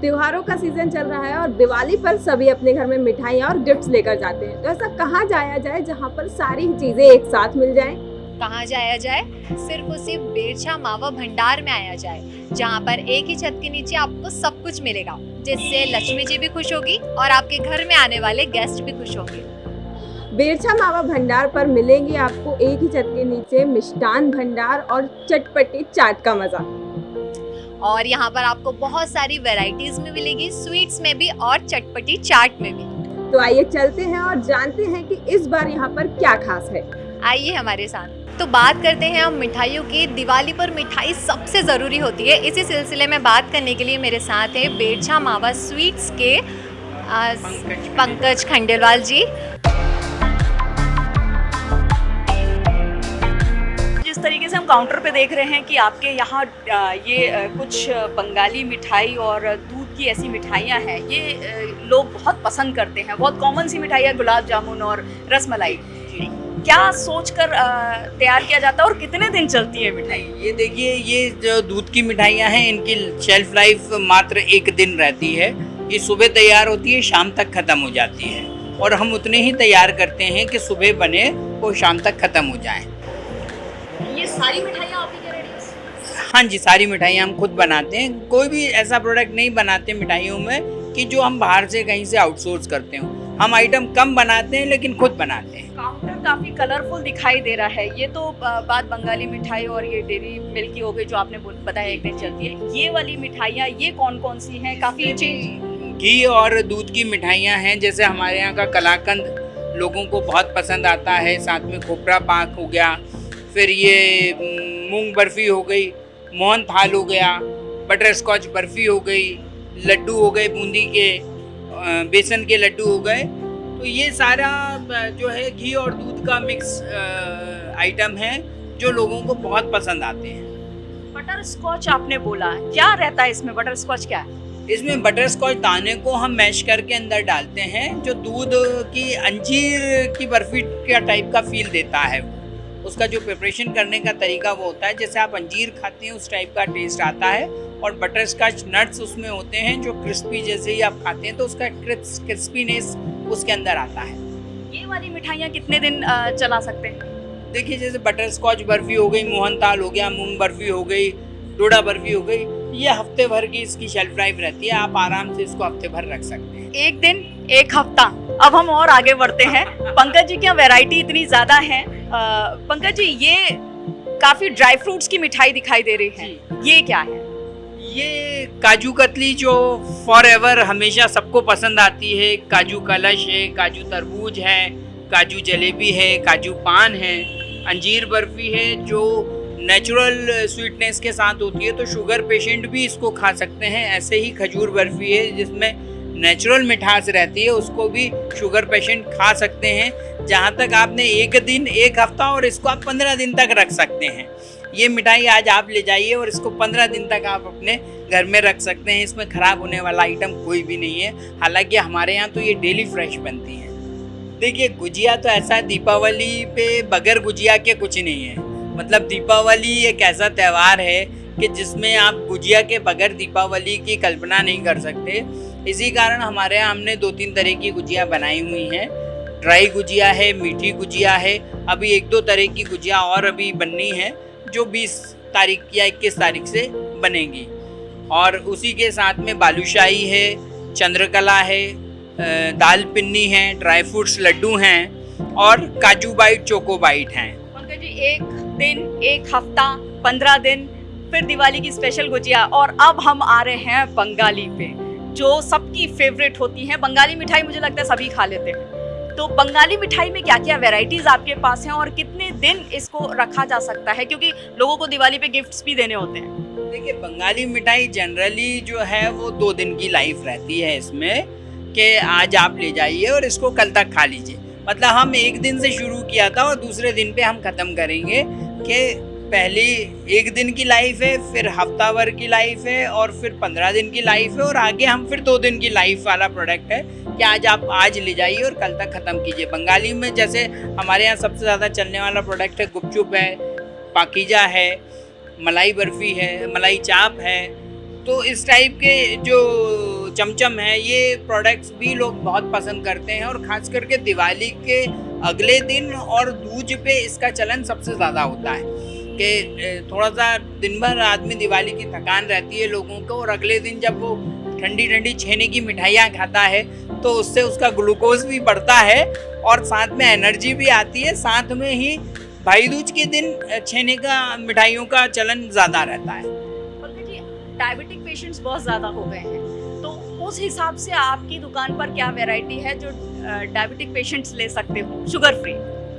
त्योहारों का सीज़न चल रहा है और दिवाली पर सभी अपने घर में मिठाइयाँ और गिफ्ट्स लेकर जाते हैं। तो ऐसा कहाँ जाया जाए जहाँ पर सारी चीज़ें एक साथ मिल जाएँ? कहाँ जाया जाए? सिर्फ़ उसी बेरछा मावा भंडार में आया जाए, जहाँ पर एक ही छत के नीचे आपको सब कुछ मिलेगा, जिससे लक्ष्मी जी भी खुश होगी और आपके घर में आने वाले गेस्ट भी खुश होंगे। बेरछा मावा भंडार पर मिलेंगे आपको एक ही छत के नीचे मिष्टान भंडार और चटपटी चाट का मज़ा। और यहाँ पर आपको बहुत सारी वेराइटीज में मिलेगी स्वीट्स में भी और चटपटी चाट में भी। तो आइए चलते हैं और जानते हैं कि इस बार यहाँ पर क्या खास है। आइए हमारे साथ। तो बात करते हैं हम मिठाइयों की। दिवाली पर मिठाई सबसे ज़रूरी होती है। इसी सिलसिले में बात करने के लिए मेरे साथ है बेरछा मावा स्वीट्स के पंकज खंडेलवाल जी। तरीके से हम काउंटर पे देख रहे हैं कि आपके यहाँ ये कुछ बंगाली मिठाई और दूध की ऐसी मिठाइयाँ हैं। ये लोग बहुत पसंद करते हैं। बहुत कॉमन सी मिठाई है गुलाब जामुन और रसमलाई क्या सोचकर आ, तैयार किया जाता है और कितने दिन चलती है मिठाई? ये देखिए ये जो दूध की मिठाइयाँ हैं इनकी शेल्फ लाइफ मात्र एक दिन रहती है। ये सुबह तैयार होती है शाम तक ख़त्म हो जाती है। और हम उतने ही तैयार करते हैं कि सुबह बने और शाम तक ख़त्म हो जाए। ये सारी मिठाइयाँ आप ही हाँ? जी सारी मिठाइयाँ हम खुद बनाते हैं। कोई भी ऐसा प्रोडक्ट नहीं बनाते मिठाइयों में कि जो हम बाहर से कहीं से आउटसोर्स करते हो। हम आइटम कम बनाते हैं लेकिन खुद बनाते हैं। काउंटर काफ़ी कलरफुल दिखाई दे रहा है। ये तो बात बंगाली मिठाई और ये डेरी मिल्क की हो गई जो आपने बताया एक दिन चलती है। ये वाली मिठाइयाँ ये कौन कौन सी हैं? काफ़ी चेंज घी और दूध की मिठाइयाँ हैं। जैसे हमारे यहाँ का कलाकंद लोगों को बहुत पसंद आता है। साथ में खोपरा पाक हो गया फिर ये मूंग बर्फ़ी हो गई मोहन थाल हो गया बटर स्कॉच बर्फ़ी हो गई लड्डू हो गए बूंदी के बेसन के लड्डू हो गए। तो ये सारा जो है घी और दूध का मिक्स आइटम है जो लोगों को बहुत पसंद आते हैं। बटर स्कॉच आपने बोला क्या रहता है इसमें? बटर स्कॉच क्या है? इसमें बटर स्कॉच दाने को हम मैश करके अंदर डालते हैं जो दूध की अंजीर की बर्फ़ी का टाइप का फील देता है उसका जो प्रिपरेशन करने का तरीका वो होता है जैसे आप अंजीर खाते हैं उस टाइप का टेस्ट आता है और बटर स्कॉच नट्स उसमें होते हैं जो क्रिस्पी जैसे ही आप खाते हैं तो उसका क्रिस्पीनेस उसके अंदर आता है। ये वाली मिठाइयाँ कितने दिन चला सकते हैं? देखिए जैसे बटर स्कॉच बर्फ़ी हो गई मोहन ताल हो गया मूंग बर्फ़ी हो गई डोडा बर्फ़ी हो गई ये हफ़्ते भर की इसकी शेल्फ लाइफ रहती है आप आराम से इसको हफ़्ते भर रख सकते हैं। एक दिन एक हफ़्ता। अब हम और आगे बढ़ते हैं। पंकज जी क्या वैरायटी इतनी ज़्यादा है? पंकज जी ये काफ़ी ड्राई फ्रूट्स की मिठाई दिखाई दे रही है। ये क्या है? ये काजू कतली जो फॉर एवर हमेशा सबको पसंद आती है। काजू कलश है काजू तरबूज है काजू जलेबी है काजू पान है अंजीर बर्फ़ी है जो नेचुरल स्वीटनेस के साथ होती है तो शुगर पेशेंट भी इसको खा सकते हैं। ऐसे ही खजूर बर्फ़ी है जिसमें नेचुरल मिठास रहती है, उसको भी शुगर पेशेंट खा सकते हैं। जहाँ तक आपने एक दिन, एक हफ़्ता और इसको आप पंद्रह दिन तक रख सकते हैं। ये मिठाई आज आप ले जाइए और इसको पंद्रह दिन तक आप अपने घर में रख सकते हैं। इसमें ख़राब होने वाला आइटम कोई भी नहीं है। हालाँकि हमारे यहाँ तो ये डेली फ्रेश बनती है। देखिए, गुजिया तो ऐसा है दीपावली पे बगैर गुजिया के कुछ नहीं है। मतलब दीपावली एक ऐसा त्यौहार है कि जिसमें आप गुजिया के बगैर दीपावली की कल्पना नहीं कर सकते। इसी कारण हमारे यहाँ हमने दो तीन तरह की गुजिया बनाई हुई हैं। ड्राई गुजिया है, मीठी गुजिया है। अभी एक दो तरह की गुजिया और अभी बननी है, जो 20 तारीख या 21 तारीख से बनेगी। और उसी के साथ में बालूशाही है, चंद्रकला है दाल पिन्नी है, ड्राई फ्रूट्स, लड्डू हैं और काजू बाइट, चोको बाइट हैं। पंकज जी, एक दिन, एक हफ़्ता, पंद्रह दिन, फिर दिवाली की स्पेशल गुजिया और अब हम आ रहे हैं बंगाली पे। जो सबकी फेवरेट होती है, बंगाली मिठाई मुझे लगता है सभी खा लेते हैं। तो बंगाली मिठाई में क्या क्या वेराइटीज आपके पास हैं और कितने दिन इसको रखा जा सकता है? क्योंकि लोगों को दिवाली पे गिफ्ट्स भी देने होते हैं। देखिए, बंगाली मिठाई जनरली जो है, वो दो दिन की लाइफ रहती है इसमें कि आज आप ले जाइए और इसको कल तक खा लीजिए। मतलब हम एक दिन से शुरू किया था और दूसरे दिन पे हम ख़त्म करेंगे कि पहली एक दिन की लाइफ है, फिर हफ़्ता भर की लाइफ है और फिर पंद्रह दिन की लाइफ है और आगे हम फिर दो दिन की लाइफ वाला प्रोडक्ट है कि आज आप आज ले जाइए और कल तक ख़त्म कीजिए। बंगाली में जैसे हमारे यहाँ सबसे ज़्यादा चलने वाला प्रोडक्ट है, गुपचुप है, पाकिजा है, मलाई बर्फ़ी है, मलाई चाप है। तो इस टाइप के जो चमचम है, ये प्रोडक्ट्स भी लोग बहुत पसंद करते हैं और ख़ास करके दिवाली के अगले दिन और दूज पे इसका चलन सबसे ज़्यादा होता है। कि थोड़ा सा दिन भर आदमी दिवाली की थकान रहती है लोगों को और अगले दिन जब वो ठंडी ठंडी छेने की मिठाइयाँ खाता है तो उससे उसका ग्लूकोज भी बढ़ता है और साथ में एनर्जी भी आती है। साथ में ही भाई दूज के दिन छेने का, मिठाइयों का चलन ज़्यादा रहता है। डायबिटिक पेशेंट्स बहुत ज़्यादा हो गए हैं तो उस हिसाब से आपकी दुकान पर क्या वैरायटी है जो डायबिटिक पेशेंट्स ले सकते हो? Sugar free.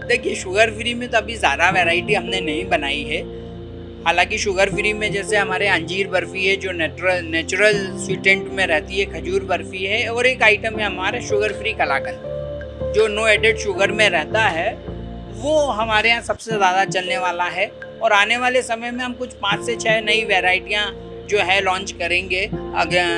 देखिए शुगर फ्री में तो अभी ज़्यादा वैरायटी हमने नहीं बनाई है। हालाँकि शुगर फ्री में जैसे हमारे अंजीर बर्फ़ी है, जो नेचुरल नेचुरल स्वीटेंट में रहती है, खजूर बर्फ़ी है, और एक आइटम है हमारा शुगर फ्री कलाकंद। जो नो एडेड शुगर में रहता है, वो हमारे यहाँ सबसे ज़्यादा चलने वाला है, और आने वाले समय में हम कुछ पाँच से छः नई वेराइटियाँ जो है लॉन्च करेंगे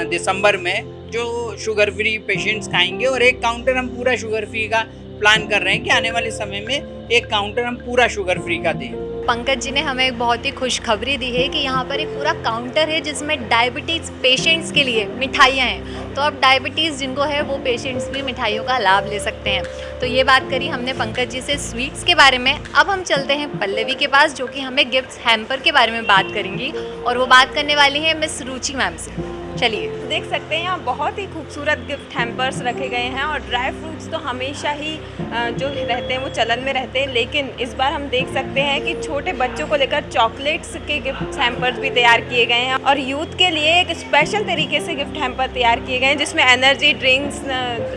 दिसंबर में, जो शुगर फ्री पेशेंट्स खाएँगे, और एक काउंटर हम पूरा शुगर फ्री का प्लान कर रहे हैं कि आने वाले समय में एक काउंटर हम पूरा शुगर फ्री का दें। पंकज जी ने हमें एक बहुत ही खुशखबरी दी है कि यहाँ पर एक पूरा काउंटर है जिसमें डायबिटीज़ पेशेंट्स के लिए मिठाइयाँ हैं। तो अब डायबिटीज़ जिनको है, वो पेशेंट्स भी मिठाइयों का लाभ ले सकते हैं। तो ये बात करी हमने पंकज जी से स्वीट्स के बारे में। अब हम चलते हैं पल्लवी के पास, जो कि हमें गिफ्ट हैम्पर के बारे में बात करेंगी। और वो बात करने वाली है मिस रुचि मैम से। चलिए, देख सकते हैं यहाँ बहुत ही खूबसूरत गिफ्ट हैम्पर्स रखे गए हैं और ड्राई फ्रूट्स तो हमेशा ही जो रहते हैं वो चलन में रहते हैं। लेकिन इस बार हम देख सकते हैं कि छोटे बच्चों को लेकर चॉकलेट्स के गिफ्ट हैम्पर्स भी तैयार किए गए हैं और यूथ के लिए एक स्पेशल तरीके से गिफ्ट हैम्पर तैयार किए गए हैं, जिसमें एनर्जी ड्रिंक्स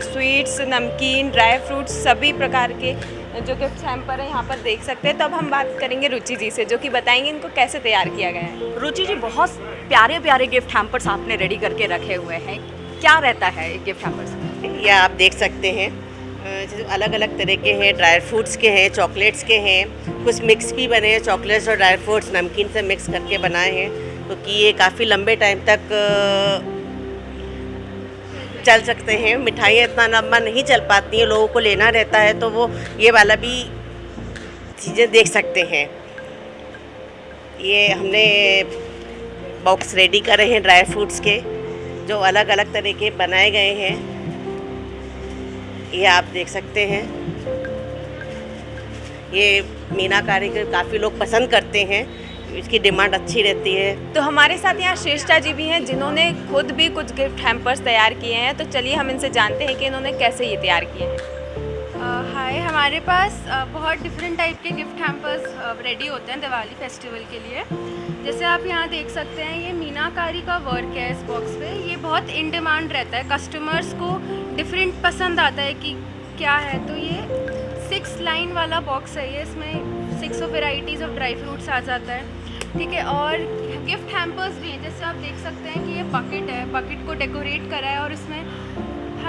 स्वीट्स नमकीन ड्राई फ्रूट्स सभी प्रकार के, जो गिफ्ट हैम्पर है यहाँ पर देख सकते हैं। तो अब हम बात करेंगे रुचि जी से, जो कि बताएँगे इनको कैसे तैयार किया गया है। रुचि जी, बहुत प्यारे प्यारे गिफ्ट हैम्पर्स आपने रेडी करके रखे हुए हैं। क्या रहता है गिफ्ट हैम्पर्स ये आप देख सकते हैं। जैसे अलग अलग तरह के हैं। ड्राई फ्रूट्स के हैं चॉकलेट्स के हैं। कुछ मिक्स भी बने हैं चॉकलेट्स और ड्राई फ्रूट्स नमकीन से मिक्स करके बनाए हैं। तो ये काफ़ी लंबे टाइम तक चल सकते हैं। मिठाइयाँ इतना लंबा नहीं चल पाती हैं, लोगों को लेना रहता है तो वो ये वाला भी चीज़ें देख सकते हैं। ये हमने बॉक्स रेडी करे हैं ड्राई फ्रूट्स के, जो अलग अलग तरह के बनाए गए हैं। ये आप देख सकते हैं। ये मीनाकारी के काफ़ी लोग पसंद करते हैं, इसकी डिमांड अच्छी रहती है। तो हमारे साथ यहाँ श्रेष्ठा जी भी हैं, जिन्होंने खुद भी कुछ गिफ्ट हैम्पर्स तैयार किए हैं। तो चलिए हम इनसे जानते हैं कि इन्होंने कैसे ये तैयार किए हैं। हाय हमारे पास बहुत डिफरेंट टाइप के गिफ्ट हैम्पर्स रेडी होते हैं दिवाली फेस्टिवल के लिए। जैसे आप यहाँ देख सकते हैं, ये मीनाकारी का वर्क है इस बॉक्स पे। ये बहुत इन डिमांड रहता है। कस्टमर्स को डिफरेंट पसंद आता है कि क्या है। तो ये सिक्स लाइन वाला बॉक्स है ये। इसमें six of varieties of dry fruits आ जाता है। ठीक है, और गिफ्ट हैम्पर्स भी हैं। जैसे आप देख सकते हैं कि ये बकेट है। बकेट को डेकोरेट करा है और इसमें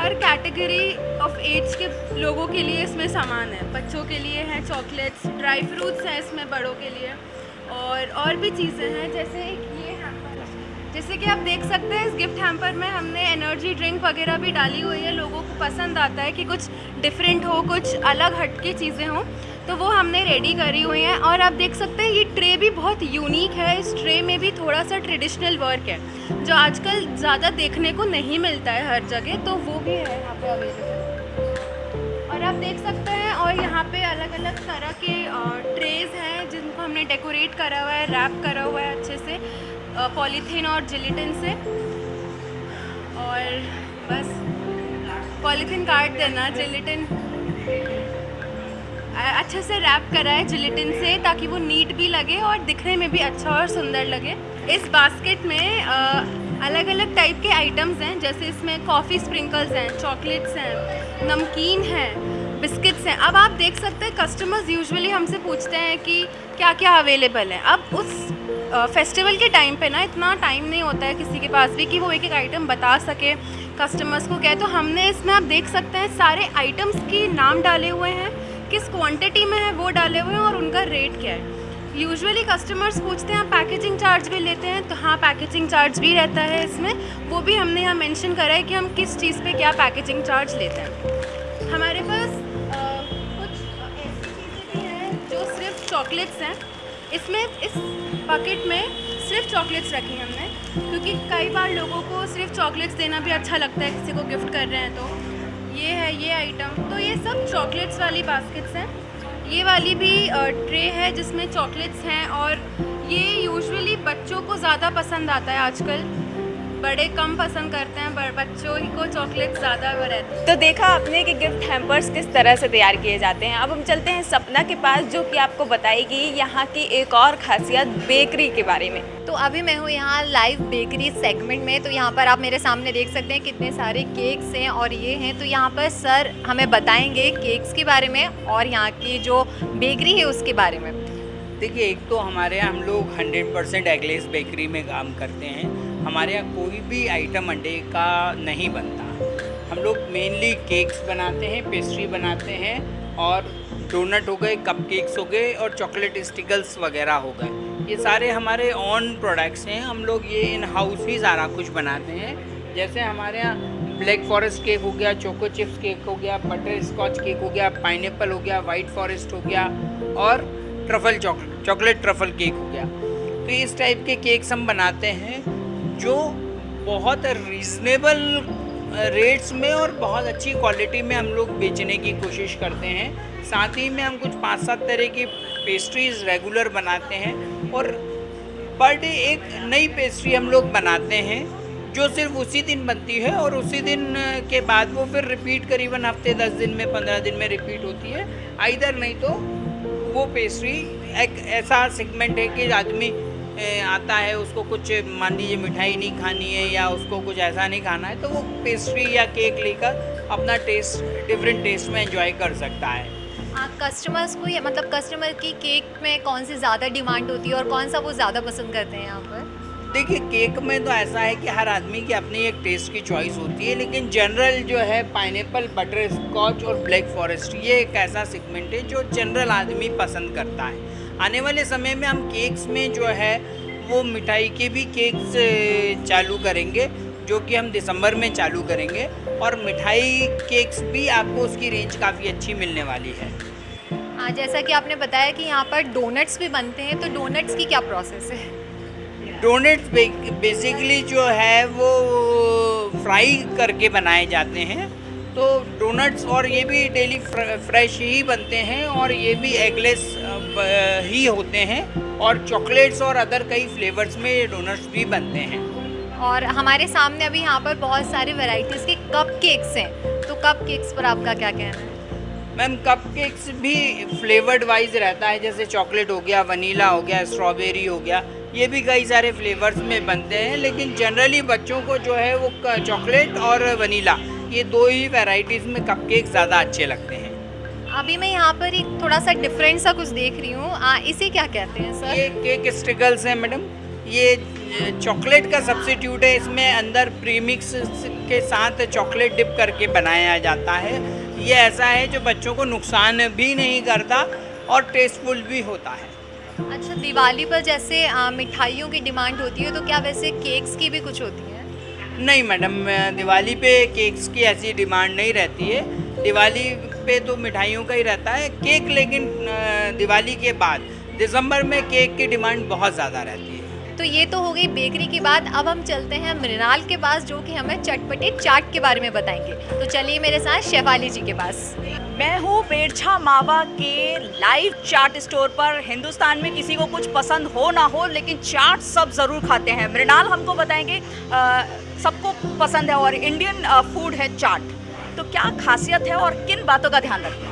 हर कैटेगरी ऑफ़ एज के लोगों के लिए इसमें सामान है। बच्चों के लिए है चॉकलेट्स ड्राई फ्रूट्स हैं इसमें बड़ों के लिए। और और भी चीज़ें हैं, जैसे एक ये हैम्पर जैसे कि आप देख सकते हैं, इस गिफ्ट हैम्पर में हमने एनर्जी ड्रिंक वगैरह भी डाली हुई है। लोगों को पसंद आता है कि कुछ डिफरेंट हो, कुछ अलग हट चीज़ें हों। तो वो हमने रेडी करी हुई हैं और आप देख सकते हैं, ये ट्रे भी बहुत यूनिक है। इस ट्रे में भी थोड़ा सा ट्रेडिशनल वर्क है, जो आजकल ज़्यादा देखने को नहीं मिलता है हर जगह तो वो भी है यहाँ पे अवेलेबल और आप देख सकते हैं, और यहाँ पे अलग अलग तरह के ट्रेज़ हैं, जिनको हमने डेकोरेट करा हुआ है रैप करा हुआ है अच्छे से पॉलीथीन और जिलेटिन से। और बस पॉलीथीन काट देना जिलेटिन अच्छे से रैप करा है जिलेटिन से ताकि वो नीट भी लगे और दिखने में भी अच्छा और सुंदर लगे। इस बास्केट में आ, अलग अलग टाइप के आइटम्स हैं जैसे इसमें कॉफ़ी स्प्रिंकल्स हैं चॉकलेट्स हैं नमकीन हैं बिस्किट्स हैं। अब आप देख सकते हैं कस्टमर्स यूजुअली हमसे पूछते हैं कि क्या क्या अवेलेबल है। अब उस फेस्टिवल के टाइम पे ना इतना टाइम नहीं होता है किसी के पास भी कि वो एक एक आइटम बता सके कस्टमर्स को क्या तो हमने इसमें आप देख सकते हैं सारे आइटम्स के नाम डाले हुए हैं। किस क्वांटिटी में है वो डाले हुए हैं और उनका रेट क्या है? यूजुअली कस्टमर्स पूछते हैं पैकेजिंग चार्ज भी लेते हैं तो हाँ पैकेजिंग चार्ज भी रहता है इसमें। वो भी हमने यहाँ मेंशन करा है कि हम किस चीज़ पे क्या पैकेजिंग चार्ज लेते हैं। हमारे पास आ, कुछ ऐसी चीज़ें भी हैं जो सिर्फ़ चॉकलेट्स हैं। इसमें इस पकेट में सिर्फ़ चॉकलेट्स रखी हमने क्योंकि कई बार लोगों को सिर्फ़ चॉकलेट्स देना भी अच्छा लगता है किसी को गिफ्ट कर रहे हैं तो। ये है, ये आइटम तो ये सब चॉकलेट्स वाली बास्केट्स हैं। ये वाली भी ट्रे है जिसमें चॉकलेट्स हैं और ये यूजुअली बच्चों को ज़्यादा पसंद आता है आजकल। बड़े कम पसंद करते हैं पर बच्चों ही को चॉकलेट ज़्यादा वो रहती है। तो देखा आपने कि गिफ्ट हैम्पर्स किस तरह से तैयार किए जाते हैं। अब हम चलते हैं सपना के पास जो कि आपको बताएगी यहाँ की एक और खासियत बेकरी के बारे में। तो अभी मैं हूँ यहाँ लाइव बेकरी सेगमेंट में तो यहाँ पर आप मेरे सामने देख सकते हैं कितने सारे केक्स हैं और ये हैं। तो यहाँ पर सर हमें बताएँगे केक्स के बारे में और यहाँ की जो बेकरी है उसके बारे में। देखिए एक तो हमारे यहाँ हम लोग 100 परसेंट एगलेस बेकरी में काम करते हैं। हमारे यहाँ कोई भी आइटम अंडे का नहीं बनता। हम लोग मेनली केक्स बनाते हैं पेस्ट्री बनाते हैं और डोनट हो गए कप केक्स हो गए और चॉकलेट स्टिकल्स वगैरह हो गए। ये सारे हमारे ऑन प्रोडक्ट्स हैं। हम लोग ये इन हाउस ही सारा कुछ बनाते हैं। जैसे हमारे यहाँ ब्लैक फॉरेस्ट केक हो गया चोको चिप्स केक हो गया बटर स्कॉच केक हो गया पाइन हो गया वाइट फॉरेस्ट हो गया और truffle chocolate chocolate truffle cake हो गया। तो इस टाइप के केक्स हम बनाते हैं। जो बहुत रीज़नेबल रेट्स में और बहुत अच्छी क्वालिटी में हम लोग बेचने की कोशिश करते हैं। साथ ही में हम कुछ पाँच सात तरह की पेस्ट्रीज रेगुलर बनाते हैं और पर डे एक नई पेस्ट्री हम लोग बनाते हैं, जो सिर्फ़ उसी दिन बनती है और उसी दिन के बाद वो फिर रिपीट करीबन हफ़्ते, दस दिन में, पंद्रह दिन में रिपीट होती है। आइधर नहीं तो वो पेस्ट्री एक ऐसा सेगमेंट है कि आदमी आता है उसको कुछ मान लीजिए मिठाई नहीं खानी है या उसको कुछ ऐसा नहीं खाना है तो वो पेस्ट्री या केक लेकर अपना टेस्ट डिफरेंट टेस्ट में एंजॉय कर सकता है। कस्टमर्स को मतलब कस्टमर की केक में कौन सी ज़्यादा डिमांड होती है और कौन सा वो ज़्यादा पसंद करते हैं यहाँ पर? देखिए केक में तो ऐसा है कि हर आदमी की अपनी एक टेस्ट की चॉइस होती है लेकिन जनरल जो है पाइन बटर स्कॉच और ब्लैक फॉरेस्ट ये एक ऐसा सेगमेंट है जो जनरल आदमी पसंद करता है। आने वाले समय में हम केक्स में जो है वो मिठाई के भी केक्स चालू करेंगे जो कि हम दिसंबर में चालू करेंगे। और मिठाई केक्स भी आपको उसकी रेंज काफ़ी अच्छी मिलने वाली है। हाँ जैसा कि आपने बताया कि यहाँ पर डोनट्स भी बनते हैं तो डोनट्स की क्या प्रोसेस है? डोनट्स बेसिकली जो है वो फ्राई करके बनाए जाते हैं। तो डोनट्स और ये भी डेली फ्रेश ही बनते हैं और ये भी एगलेस ही होते हैं और चॉकलेट्स और अदर कई फ्लेवर्स में ये डोनट्स भी बनते हैं। और हमारे सामने अभी यहाँ पर बहुत सारे वैरायटीज़ के कप केक्स हैं। तो कप केक्स पर आपका क्या कहना है? मैम कप केक्स भी फ्लेवर्ड वाइज रहता है जैसे चॉकलेट हो गया वनीला हो गया स्ट्रॉबेरी हो गया ये भी कई सारे फ्लेवर्स में बनते हैं लेकिन जनरली बच्चों को जो है वो चॉकलेट और वनीला ये दो ही वेराइटीज़ में कपकेक ज़्यादा अच्छे लगते हैं। अभी मैं यहाँ पर एक थोड़ा सा डिफरेंट सा कुछ देख रही हूँ। इसे क्या कहते हैं सर? ये केक स्टिकल्स हैं मैडम। ये चॉकलेट का सब्सिट्यूट है। इसमें अंदर प्रीमिक्स के साथ चॉकलेट डिप करके बनाया जाता है। ये ऐसा है जो बच्चों को नुकसान भी नहीं करता और टेस्टफुल भी होता है। अच्छा दिवाली पर जैसे मिठाइयों की डिमांड होती है तो क्या वैसे केक्स की भी कुछ होती है? नहीं, मैडम दिवाली पे केक्स की ऐसी डिमांड नहीं रहती है। दिवाली पे तो मिठाइयों का ही रहता है, केक लेकिन दिवाली के बाद, दिसंबर में केक की डिमांड बहुत ज़्यादा रहती है। तो ये तो हो गई बेकरी की बात। अब हम चलते हैं मृणाल के पास जो कि हमें चटपटे चाट के बारे में बताएँगे। तो चलिए मेरे साथ शेफाली जी के पास। मैं हूँ बेरछा मावा के लाइव चाट स्टोर पर। हिंदुस्तान में किसी को कुछ पसंद हो ना हो लेकिन चाट सब ज़रूर खाते हैं। मृणाल हमको बताएँगे सबको पसंद है और इंडियन फ़ूड है चाट। तो क्या खासियत है और किन बातों का ध्यान रखते हैं?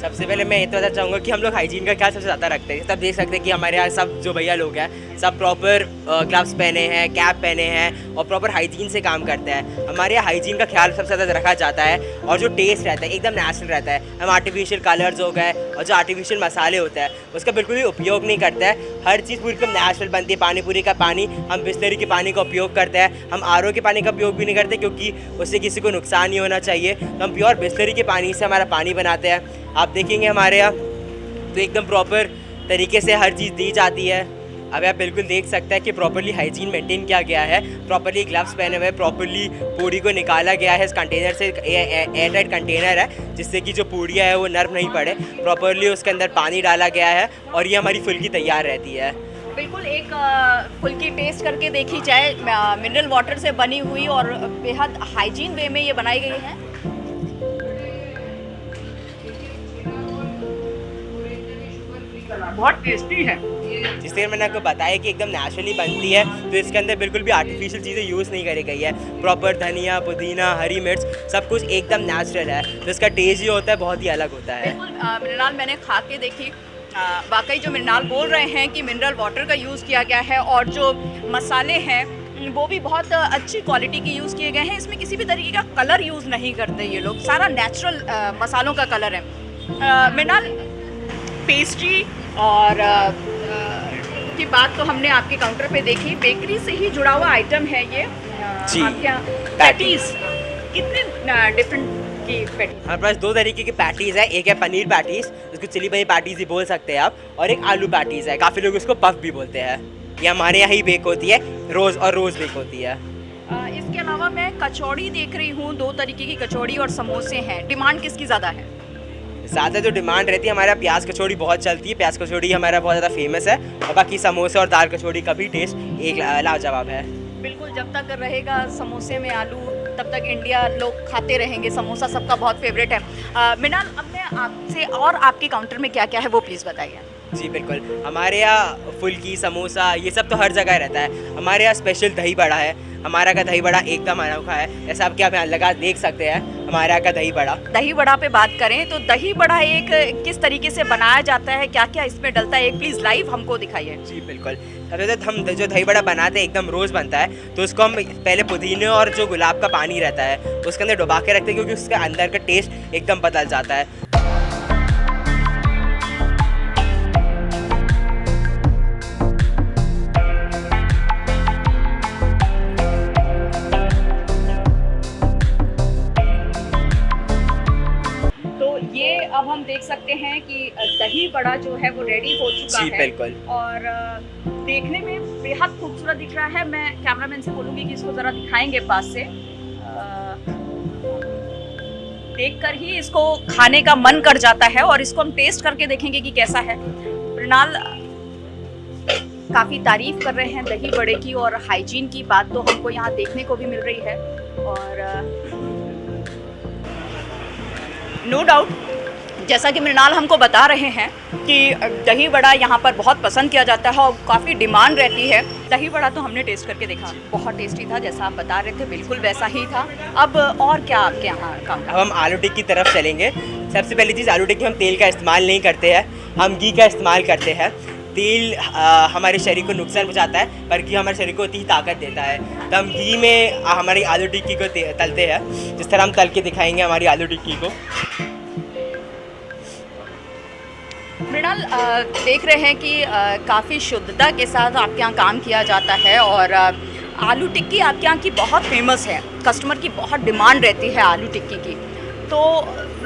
सबसे पहले मैं ये तो बताना चाहूँगा कि हम लोग हाइजीन का ख्याल सबसे ज़्यादा रखते हैं। तब देख सकते हैं कि हमारे यहाँ सब जो भैया लोग हैं सब प्रॉपर ग्लव्स पहने हैं कैप पहने हैं और प्रॉपर हाइजीन से काम करते हैं। हमारे यहाँ हाइजीन का ख्याल सबसे ज़्यादा रखा जाता है और जो टेस्ट रहता है, एकदम नेचुरल रहता है। हम आर्टिफिशियल कलर्स हो गए और जो आर्टिफिशियल मसाले होते हैं, उसका बिल्कुल भी उपयोग नहीं करते हैं। हर चीज़ पूरी एकदम नेचुरल बनती है पानी पूरी का पानी। हम बिस्लरी के पानी का उपयोग करते हैं। हम आरओ के पानी का उपयोग भी नहीं करते क्योंकि उससे किसी को नुकसान नहीं होना चाहिए। तो हम प्योर बिस्लरी के पानी से हमारा पानी बनाते हैं। आप देखेंगे हमारे यहाँ तो एकदम प्रॉपर तरीके से हर चीज़ दी जाती है। अभी आप बिल्कुल देख सकते हैं कि प्रॉपरली हाइजीन मेंटेन किया गया है प्रॉपरली ग्लव्स पहने हुए प्रॉपरली पूड़ी को निकाला गया है इस कंटेनर से एयर टाइट कंटेनर है, जिससे कि जो पूड़ियाँ है वो नर्म नहीं पड़े। प्रॉपरली उसके अंदर पानी डाला गया है और ये हमारी फुल्की तैयार रहती है। बिल्कुल एक फुल्की टेस्ट करके देखी जाए मिनरल वाटर से बनी हुई और बेहद हाइजीन वे में ये बनाई गई है। बहुत टेस्टी है। जिस तरह मैंने आपको बताया कि एकदम नेचुरली बनती है तो इसके अंदर बिल्कुल भी आर्टिफिशियल चीज़ें यूज़ नहीं करी गई है। प्रॉपर धनिया पुदीना हरी मिर्च सब कुछ एकदम नेचुरल है। तो इसका टेस्ट जो होता है बहुत ही अलग होता है। मिनरल मैंने खा के देखी। वाकई जो मिनरल बोल रहे हैं कि मिनरल वाटर का यूज़ किया गया है और जो मसाले हैं वो भी बहुत अच्छी क्वालिटी के यूज़ किए गए हैं। इसमें किसी भी तरीके का कलर यूज़ नहीं करते ये लोग। सारा नेचुरल मसालों का कलर है। मिनरल पेस्ट्री और अ, अ, की बात तो हमने आपके काउंटर पे देखी। बेकरी से ही जुड़ा हुआ आइटम है ये। जी, पैटीज। कितने डिफरेंट की पैटीज हमारे पास दो तरीके की पैटीज़ है। एक है पनीर पैटीज़ उसको चिली पनीर पैटीज़ भी बोल सकते हैं आप और एक आलू पैटीज़ है। काफ़ी लोग इसको पफ भी बोलते हैं। ये हमारे यहाँ ही बेक होती है रोज़ और रोज़ बेक होती है। इसके अलावा मैं कचौड़ी देख रही हूँ। दो तरीके की कचौड़ी और समोसे हैं। डिमांड किसकी ज़्यादा है? ज़्यादा जो डिमांड रहती है हमारे प्याज कचौड़ी बहुत चलती है। प्याज कचौड़ी हमारा बहुत ज़्यादा फ़ेमस है और बाकी समोसे और दाल कचौड़ी का भी टेस्ट एक लाजवाब है। बिल्कुल जब तक रहेगा समोसे में आलू तब तक इंडिया लोग खाते रहेंगे। समोसा सबका बहुत फेवरेट है। मिनाल अब मैं आपसे और आपके काउंटर में क्या क्या है वो प्लीज़ बताइए। जी बिल्कुल। हमारे यहाँ फुल्की समोसा ये सब तो हर जगह रहता है। हमारे यहाँ स्पेशल दही बड़ा है। हमारा का दही बड़ा एकदम अनोखा है। जैसा आप क्या लगा? देख सकते हैं। हमारे यहाँ का दही बड़ा। दही बड़ा पे बात करें तो दही बड़ा एक किस तरीके से बनाया जाता है क्या क्या इसमें डलता है एक प्लीज़ लाइव हमको दिखाइए। जी बिल्कुल। सबसे तो हम जो दही बड़ा बनाते हैं एकदम रोज़ बनता है तो उसको हम पहले पुदीने और जो गुलाब का पानी रहता है उसके अंदर डुबा के रखते हैं क्योंकि उसके अंदर का टेस्ट एकदम बदल जाता है। देख सकते हैं कि दही बड़ा जो है वो रेडी हो चुका जी है। और देखने में बेहद खूबसूरत दिख रहा है। मैं कैमरामैन से बोलूँगी कि इसको ज़रा दिखाएँगे पास से। देखकर ही इसको खाने का मन कर जाता है और इसको हम टेस्ट करके देखेंगे कि कैसा है। मृणाल काफ़ी तारीफ़ कर रहे हैं दही बड़े की और हाइजीन की बात तो हमको यहाँ देखने को भी मिल रही है। और नो डाउट जैसा कि मृणाल हमको बता रहे हैं कि दही बड़ा यहाँ पर बहुत पसंद किया जाता है और काफ़ी डिमांड रहती है। दही बड़ा तो हमने टेस्ट करके देखा। बहुत टेस्टी था, जैसा आप बता रहे थे, बिल्कुल वैसा ही था। अब, और क्या आपके यहाँ काम अब हम आलू टिक्की की तरफ़ चलेंगे। सबसे पहली चीज़, आलू टिक्की हम तेल का इस्तेमाल नहीं करते हैं। हम घी का इस्तेमाल करते हैं। तेल हमारे शरीर को नुकसान पहुँचाता है घी हमारे शरीर को उतनी ताकत देता है। तो हम घी में हमारी आलू टिक्की को तलते हैं। जिस तरह हम तल के दिखाएँगे हमारी आलू टिक्की को। मृणाल देख रहे हैं कि काफ़ी शुद्धता के साथ आपके यहाँ काम किया जाता है और आलू टिक्की आपके यहाँ की बहुत फ़ेमस है। कस्टमर की बहुत डिमांड रहती है आलू टिक्की की। तो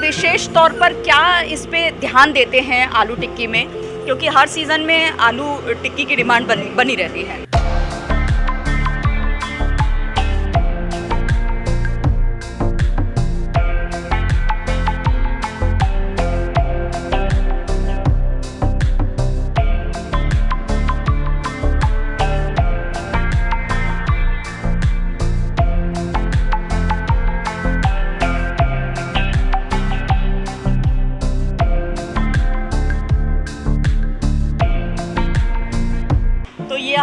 विशेष तौर पर क्या इस पर ध्यान देते हैं आलू टिक्की में? क्योंकि हर सीज़न में आलू टिक्की की डिमांड बनी बनी रहती है।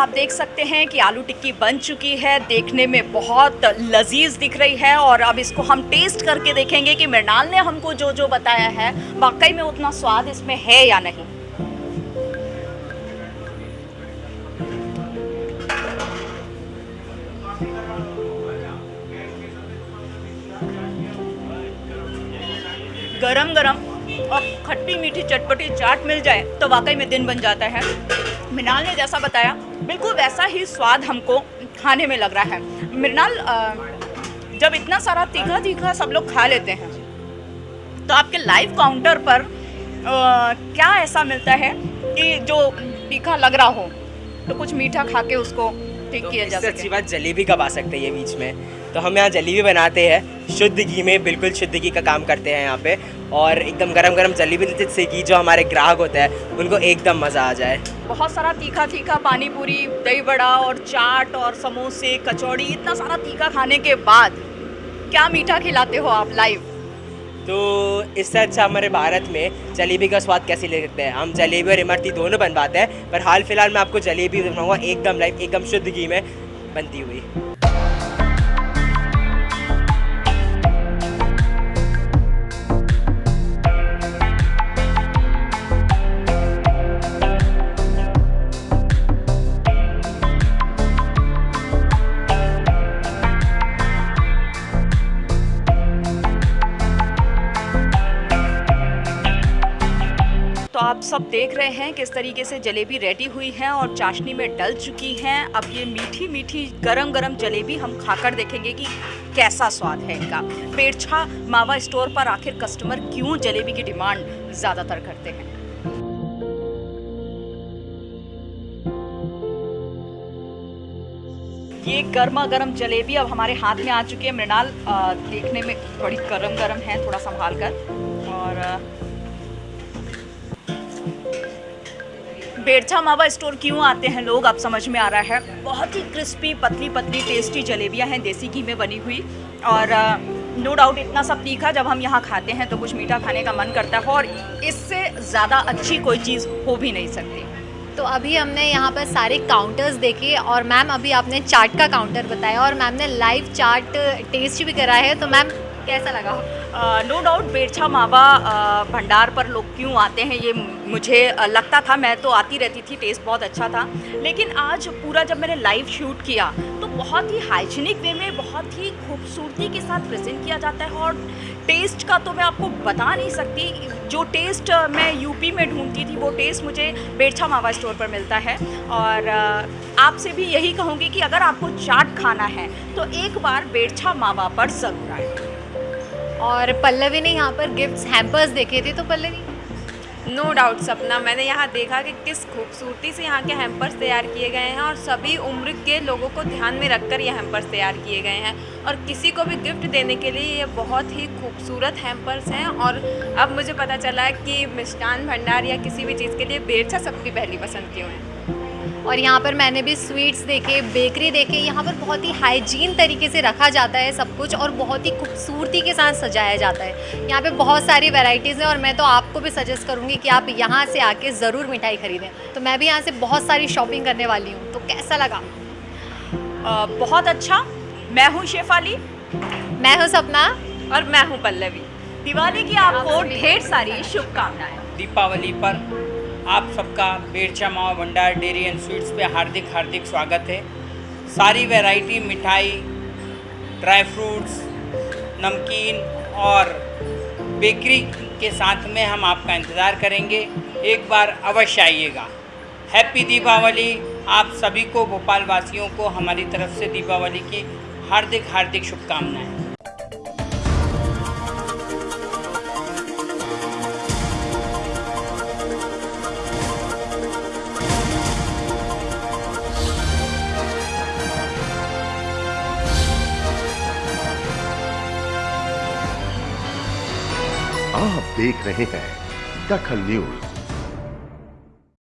आप देख सकते हैं कि आलू टिक्की बन चुकी है। देखने में बहुत लजीज दिख रही है और अब इसको हम टेस्ट करके देखेंगे कि मृणाल ने हमको जो जो बताया है। वाकई में उतना स्वाद इसमें है या नहीं? गरम गरम और खट्टी मीठी चटपटी चाट मिल जाए तो वाकई में दिन बन जाता है। मृणाल ने जैसा बताया बिल्कुल वैसा ही स्वाद हमको खाने में लग रहा है। मृणाल जब इतना सारा तीखा तीखा सब लोग खा लेते हैं तो आपके लाइव काउंटर पर अ, क्या ऐसा मिलता है कि जो तीखा लग रहा हो तो कुछ मीठा खा के उसको ठीक तो किया जा इससे अच्छी बात जलेबी कब आ सकते हैं ये बीच में? तो हम यहाँ जलेबी बनाते हैं। शुद्ध घी में बिल्कुल शुद्ध घी का काम करते हैं यहाँ पे। और एकदम गरम गरम जलेबी देते से घी जो हमारे ग्राहक होते हैं उनको एकदम मज़ा आ जाए। बहुत सारा तीखा तीखा पानी पूरी दही बड़ा और चाट और समोसे कचौड़ी इतना सारा तीखा खाने के बाद क्या मीठा खिलाते हो आप लाइव तो इससे अच्छा हमारे भारत में जलेबी का स्वाद कैसे ले सकते हैं? हम जलेबी और इमरती दोनों बनवाते हैं पर हाल फ़िलहाल मैं आपको जलेबी बनाऊँगा एकदम लाइव एकदम शुद्ध घी में बनती हुई। आप सब देख रहे हैं किस तरीके से जलेबी रेडी हुई है और चाशनी में डल चुकी हैं। अब ये मीठी मीठी गरम गरम जलेबी हम खाकर देखेंगे कि कैसा स्वाद है इनका। पेड़छा मावा स्टोर पर आखिर कस्टमर क्यों जलेबी की डिमांड ज़्यादातर करते हैं? ये गर्मा गर्म जलेबी अब हमारे हाथ में आ चुकी है। मृणाल देखने में बड़ी गरम गरम है, थोड़ा संभाल कर। और बेड़छा मावा स्टोर क्यों आते हैं लोग? अब समझ में आ रहा है। बहुत ही क्रिस्पी, पतली पतली, टेस्टी जलेबियाँ हैं, देसी घी में बनी हुई। और नो डाउट इतना सब तीखा जब हम यहाँ खाते हैं तो कुछ मीठा खाने का मन करता है, और इससे ज़्यादा अच्छी कोई चीज़ हो भी नहीं सकती। तो अभी हमने यहाँ पर सारे काउंटर्स देखे, और मैम अभी आपने चाट का काउंटर बताया, और मैम ने लाइव चाट टेस्ट भी करा है तो मैम कैसा लगा? नो डाउट बेरछा मावा भंडार पर लोग क्यों आते हैं, ये मुझे लगता था, मैं तो आती रहती थी टेस्ट बहुत अच्छा था। लेकिन आज पूरा जब मैंने लाइव शूट किया तो बहुत ही हाइजीनिक वे में, बहुत ही खूबसूरती के साथ प्रेजेंट किया जाता है और टेस्ट का तो मैं आपको बता नहीं सकती। जो टेस्ट मैं यूपी में ढूंढती थी, वो टेस्ट मुझे बेरछा मावा स्टोर पर मिलता है। और आपसे भी यही कहूँगी कि अगर आपको चाट खाना है तो एक बार बेड़छा मावा पर ज़रूर आए। और पल्लवी ने यहाँ पर गिफ्ट्स हैम्पर्स देखे थे तो पल्लवी? नो डाउट सपना। मैंने यहाँ देखा कि किस खूबसूरती से यहाँ के हैम्पर्स तैयार किए गए हैं और सभी उम्र के लोगों को ध्यान में रखकर ये हैम्पर्स तैयार किए गए हैं। और किसी को भी गिफ्ट देने के लिए ये बहुत ही खूबसूरत हैम्पर्स हैं और अब मुझे पता चला है कि मिष्ठान भंडार या किसी भी चीज़ के लिए बेरछा सबकी पहली पसंद क्यों है। और यहाँ पर मैंने भी स्वीट्स देखे बेकरी देखे यहाँ पर बहुत ही हाइजीन तरीके से रखा जाता है सब कुछ और बहुत ही खूबसूरती के साथ सजाया जाता है। यहाँ पे बहुत सारी वैरायटीज़ हैं और मैं तो आपको भी सजेस्ट करूँगी कि आप यहाँ से आके ज़रूर मिठाई खरीदें। तो मैं भी यहाँ से बहुत सारी शॉपिंग करने वाली हूँ। तो कैसा लगा? अ, बहुत अच्छा। मैं हूँ शेफाली मैं हूँ सपना। और मैं हूँ पल्लवी। दिवाली की आपको ढेर सारी शुभकामनाएँ। दीपावली पर आप सबका बेरछा मावा भंडार डेयरी एंड स्वीट्स पे हार्दिक हार्दिक स्वागत है। सारी वैरायटी, मिठाई, ड्राई फ्रूट्स, नमकीन और बेकरी के साथ में हम आपका इंतज़ार करेंगे। एक बार अवश्य आइएगा। हैप्पी दीपावली। आप सभी को भोपाल वासियों को, हमारी तरफ़ से दीपावली की हार्दिक हार्दिक शुभकामनाएँ। देख रहे हैं दखल न्यूज़।